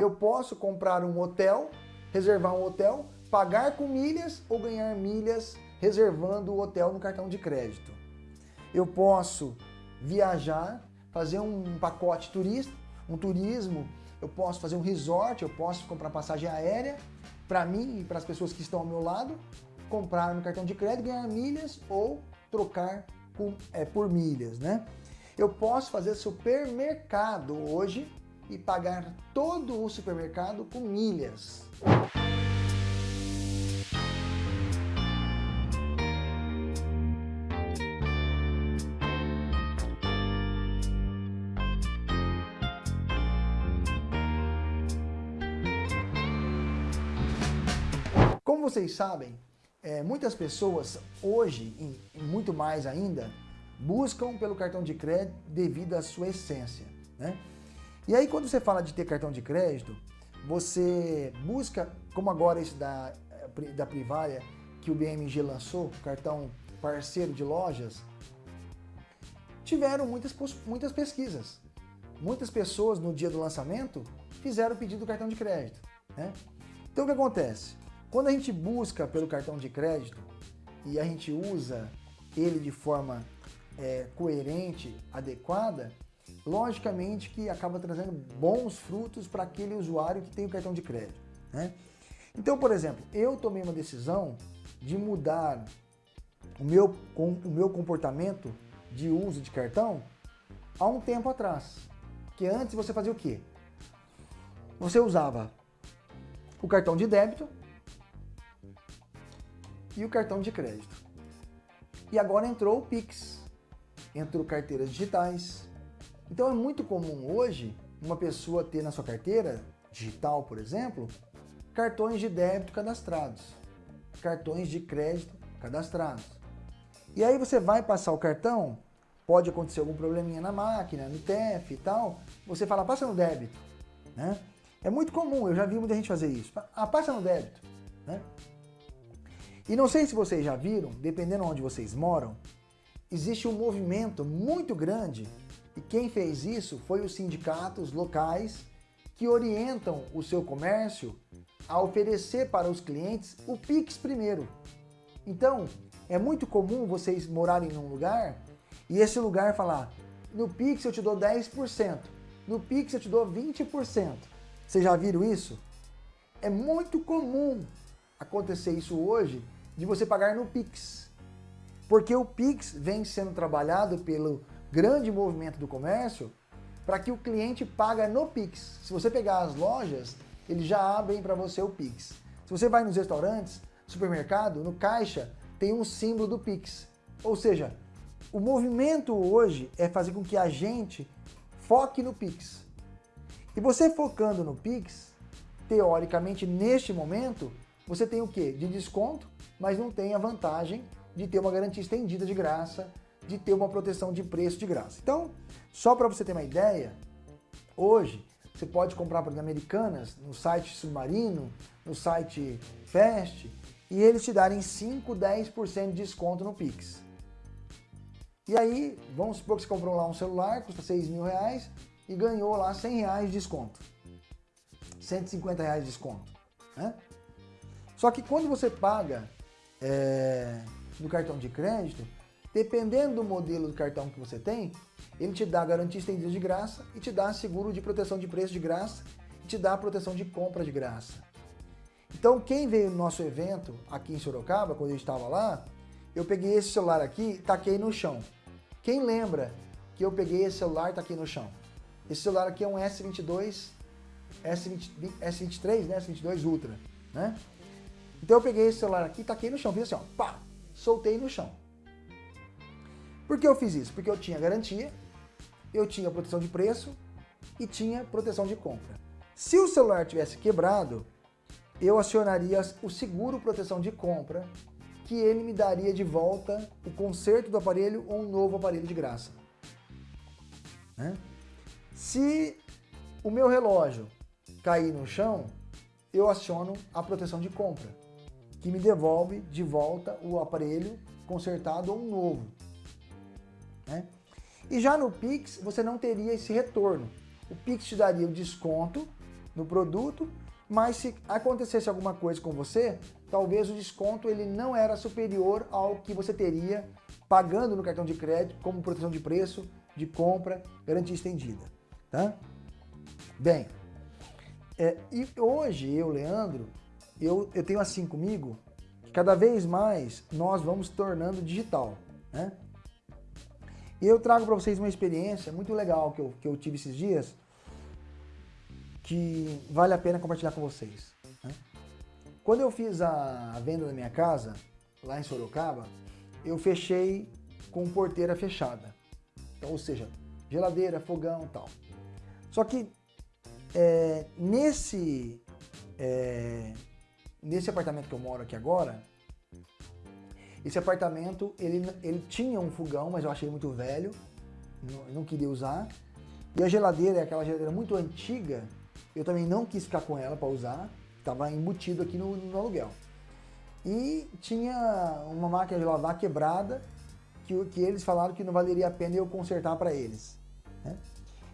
Eu posso comprar um hotel, reservar um hotel, pagar com milhas ou ganhar milhas reservando o hotel no cartão de crédito. Eu posso viajar, fazer um pacote turista, um turismo, eu posso fazer um resort, eu posso comprar passagem aérea para mim e para as pessoas que estão ao meu lado, comprar no cartão de crédito, ganhar milhas ou trocar com, é, por milhas, né? Eu posso fazer supermercado hoje e pagar todo o supermercado com milhas. Como vocês sabem, é, muitas pessoas hoje, e muito mais ainda, buscam pelo cartão de crédito devido à sua essência. Né? E aí quando você fala de ter cartão de crédito, você busca, como agora esse da, da Privária, que o BMG lançou, cartão parceiro de lojas, tiveram muitas, muitas pesquisas. Muitas pessoas no dia do lançamento fizeram o pedido do cartão de crédito. Né? Então o que acontece? Quando a gente busca pelo cartão de crédito e a gente usa ele de forma é, coerente, adequada, logicamente que acaba trazendo bons frutos para aquele usuário que tem o cartão de crédito. Né? Então, por exemplo, eu tomei uma decisão de mudar o meu, o meu comportamento de uso de cartão há um tempo atrás. Que antes você fazia o quê? Você usava o cartão de débito e o cartão de crédito. E agora entrou o Pix, entrou carteiras digitais. Então é muito comum hoje uma pessoa ter na sua carteira digital, por exemplo, cartões de débito cadastrados, cartões de crédito cadastrados. E aí você vai passar o cartão, pode acontecer algum probleminha na máquina, no TEF e tal, você fala, passa no débito. Né? É muito comum, eu já vi muita gente fazer isso. Ah, passa no débito. Né? E não sei se vocês já viram, dependendo de onde vocês moram, existe um movimento muito grande e quem fez isso foi os sindicatos locais que orientam o seu comércio a oferecer para os clientes o Pix primeiro. Então, é muito comum vocês morarem num lugar e esse lugar falar, no Pix eu te dou 10%, no Pix eu te dou 20%. Vocês já viram isso? É muito comum acontecer isso hoje de você pagar no Pix. Porque o Pix vem sendo trabalhado pelo grande movimento do comércio para que o cliente paga no Pix. Se você pegar as lojas, eles já abrem para você o Pix. Se você vai nos restaurantes, supermercado, no caixa, tem um símbolo do Pix. Ou seja, o movimento hoje é fazer com que a gente foque no Pix. E você focando no Pix, teoricamente, neste momento, você tem o quê? De desconto, mas não tem a vantagem de ter uma garantia estendida de graça, de ter uma proteção de preço de graça. Então, só para você ter uma ideia, hoje você pode comprar por Americanas no site Submarino, no site Fast, e eles te darem 5, 10% de desconto no Pix. E aí, vamos supor que você comprou lá um celular, custa 6 mil reais, e ganhou lá 100 reais de desconto. 150 reais de desconto. Né? Só que quando você paga é, no cartão de crédito, dependendo do modelo do cartão que você tem, ele te dá garantia estendida de graça e te dá seguro de proteção de preço de graça e te dá proteção de compra de graça. Então quem veio no nosso evento aqui em Sorocaba, quando eu estava lá, eu peguei esse celular aqui e taquei no chão. Quem lembra que eu peguei esse celular e taquei no chão? Esse celular aqui é um S22, S20, S23, né? S22 Ultra, né? Então eu peguei esse celular aqui, taquei no chão, fiz assim, ó, pá, soltei no chão. Por que eu fiz isso? Porque eu tinha garantia, eu tinha proteção de preço e tinha proteção de compra. Se o celular tivesse quebrado, eu acionaria o seguro proteção de compra, que ele me daria de volta o conserto do aparelho ou um novo aparelho de graça. Né? Se o meu relógio cair no chão, eu aciono a proteção de compra que me devolve de volta o aparelho consertado ou um novo. Né? E já no Pix, você não teria esse retorno. O Pix te daria o desconto no produto, mas se acontecesse alguma coisa com você, talvez o desconto ele não era superior ao que você teria pagando no cartão de crédito como proteção de preço, de compra, garantia estendida. Tá? Bem, é, e hoje eu, Leandro, eu, eu tenho assim comigo, que cada vez mais nós vamos tornando digital. Né? E eu trago para vocês uma experiência muito legal que eu, que eu tive esses dias, que vale a pena compartilhar com vocês. Né? Quando eu fiz a venda da minha casa, lá em Sorocaba, eu fechei com porteira fechada. Então, ou seja, geladeira, fogão e tal. Só que é, nesse, é, nesse apartamento que eu moro aqui agora, esse apartamento, ele, ele tinha um fogão, mas eu achei muito velho, não, não queria usar. E a geladeira é aquela geladeira muito antiga, eu também não quis ficar com ela para usar, estava embutido aqui no, no, aluguel. E tinha uma máquina de lavar quebrada, que, que eles falaram que não valeria a pena eu consertar para eles. Né?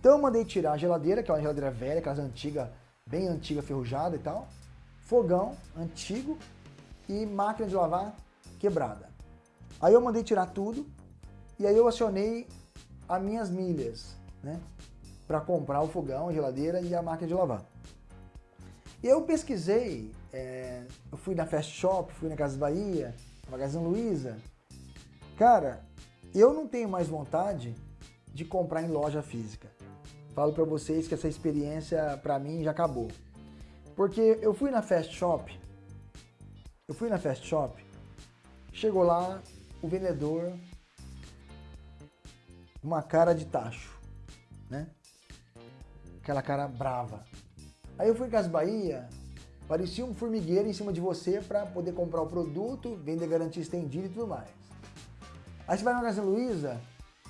Então eu mandei tirar a geladeira, que é uma geladeira velha, aquelas antiga, bem antiga, ferrujada e tal, fogão antigo e máquina de lavar quebrada. Aí eu mandei tirar tudo e aí eu acionei as minhas milhas, né? Para comprar o fogão, a geladeira e a máquina de lavar. E eu pesquisei, é, eu fui na Fast Shop, fui na Casa Bahia, na Magazine Luiza. Cara, eu não tenho mais vontade de comprar em loja física. Falo para vocês que essa experiência para mim já acabou. Porque eu fui na Fast Shop, eu fui na Fast Shop Chegou lá, o vendedor, uma cara de tacho, né? Aquela cara brava. Aí eu fui em Casa Bahia, parecia um formigueiro em cima de você para poder comprar o produto, vender garantia estendida e tudo mais. Aí você vai na Casa Luiza,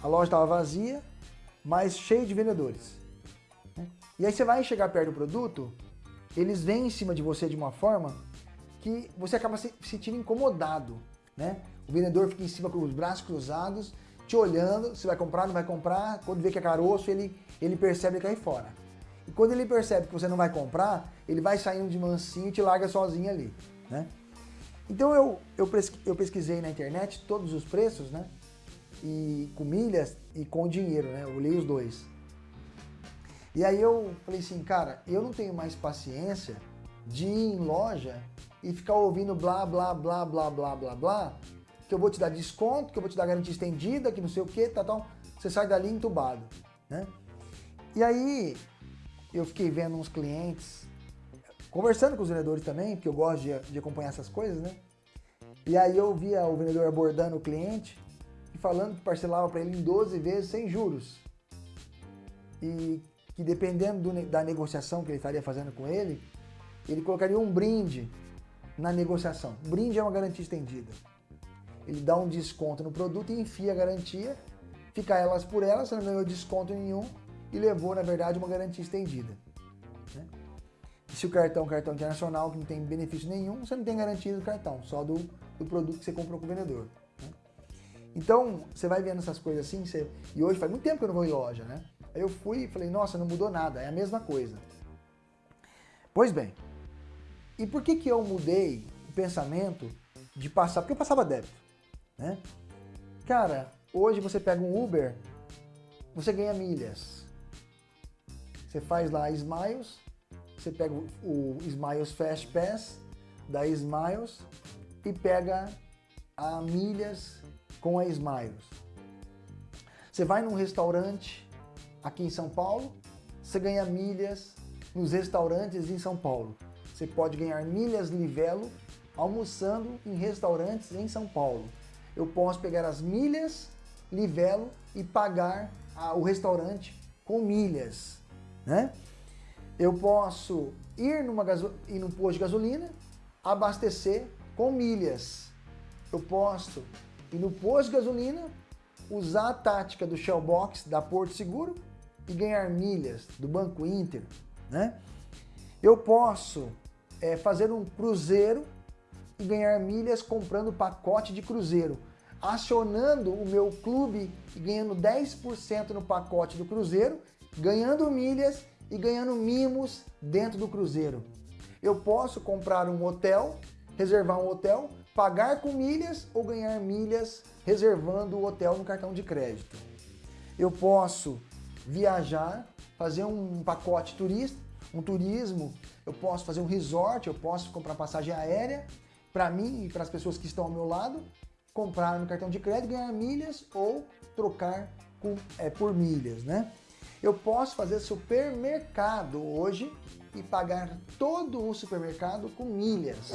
a loja estava vazia, mas cheia de vendedores. Né? E aí você vai chegar perto do produto, eles vêm em cima de você de uma forma que você acaba se sentindo incomodado né? O vendedor fica em cima com os braços cruzados, te olhando, se vai comprar, não vai comprar, quando vê que é caroço, ele, ele percebe e cai fora. E quando ele percebe que você não vai comprar, ele vai saindo de mansinho e te larga sozinho ali, né? Então eu, eu, eu pesquisei na internet todos os preços, né? E com milhas e com dinheiro, né? Eu olhei os dois. E aí eu falei assim, cara, eu não tenho mais paciência de ir em loja e ficar ouvindo blá, blá, blá, blá, blá, blá, blá, que eu vou te dar desconto, que eu vou te dar garantia estendida, que não sei o que, tal, tal. Você sai dali entubado, né? E aí, eu fiquei vendo uns clientes, conversando com os vendedores também, porque eu gosto de, de acompanhar essas coisas, né? E aí eu via o vendedor abordando o cliente e falando que parcelava para ele em 12 vezes sem juros. E que dependendo do, da negociação que ele estaria fazendo com ele, ele colocaria um brinde na negociação. Brinde é uma garantia estendida. Ele dá um desconto no produto e enfia a garantia, fica elas por elas, você não ganhou desconto nenhum e levou, na verdade, uma garantia estendida. Né? Se o cartão é um cartão internacional que não tem benefício nenhum, você não tem garantia do cartão, só do, do produto que você comprou com o vendedor. Né? Então, você vai vendo essas coisas assim, você... e hoje faz muito tempo que eu não vou em loja, né? Aí eu fui e falei, nossa, não mudou nada, é a mesma coisa. Pois bem, e por que, que eu mudei o pensamento de passar? Porque eu passava débito, né? Cara, hoje você pega um Uber, você ganha milhas. Você faz lá Smiles, você pega o Smiles Fast Pass da Smiles e pega a milhas com a Smiles. Você vai num restaurante aqui em São Paulo, você ganha milhas nos restaurantes em São Paulo. Você pode ganhar milhas Livelo almoçando em restaurantes em São Paulo. Eu posso pegar as milhas Livelo e pagar a, o restaurante com milhas, né? Eu posso ir, numa ir num posto de gasolina, abastecer com milhas. Eu posso ir no posto de gasolina, usar a tática do Shellbox da Porto Seguro e ganhar milhas do Banco Inter, né? Eu posso é, fazer um cruzeiro e ganhar milhas comprando pacote de cruzeiro, acionando o meu clube e ganhando 10% no pacote do cruzeiro, ganhando milhas e ganhando mimos dentro do cruzeiro. Eu posso comprar um hotel, reservar um hotel, pagar com milhas ou ganhar milhas reservando o hotel no cartão de crédito. Eu posso viajar, fazer um pacote turista, um turismo, eu posso fazer um resort, eu posso comprar passagem aérea para mim e para as pessoas que estão ao meu lado, comprar no cartão de crédito, ganhar milhas ou trocar com, é, por milhas, né? Eu posso fazer supermercado hoje e pagar todo o supermercado com milhas.